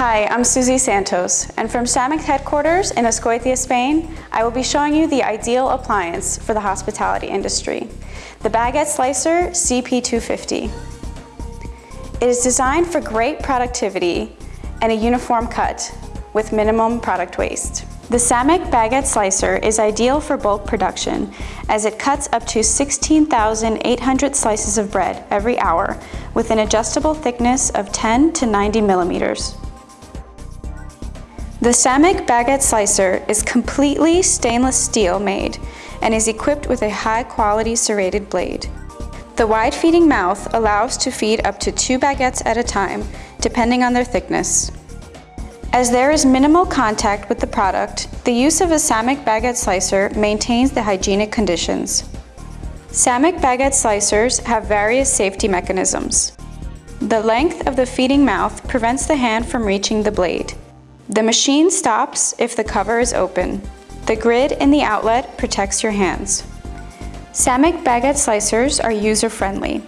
Hi, I'm Susie Santos, and from SAMMIC headquarters in Azkoitia, Spain, I will be showing you the ideal appliance for the hospitality industry, the Baguette Slicer CP250. It is designed for great productivity and a uniform cut with minimum product waste. The SAMMIC Baguette Slicer is ideal for bulk production as it cuts up to 16,800 slices of bread every hour with an adjustable thickness of 10 to 90 millimeters. The SAMMIC Baguette Slicer is completely stainless steel made and is equipped with a high-quality serrated blade. The wide feeding mouth allows to feed up to two baguettes at a time, depending on their thickness. As there is minimal contact with the product, the use of a SAMMIC baguette slicer maintains the hygienic conditions. SAMMIC baguette slicers have various safety mechanisms. The length of the feeding mouth prevents the hand from reaching the blade. The machine stops if the cover is open. The grid in the outlet protects your hands. SAMMIC baguette slicers are user-friendly.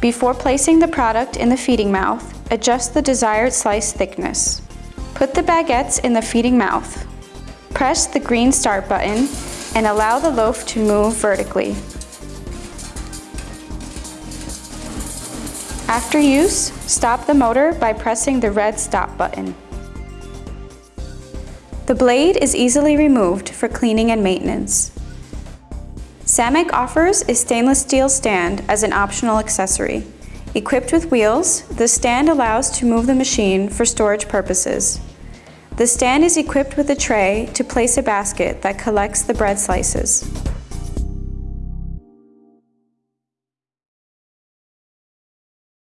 Before placing the product in the feeding mouth, adjust the desired slice thickness. Put the baguettes in the feeding mouth. Press the green start button and allow the loaf to move vertically. After use, stop the motor by pressing the red stop button. The blade is easily removed for cleaning and maintenance. SAMMIC offers a stainless steel stand as an optional accessory. Equipped with wheels, the stand allows to move the machine for storage purposes. The stand is equipped with a tray to place a basket that collects the bread slices.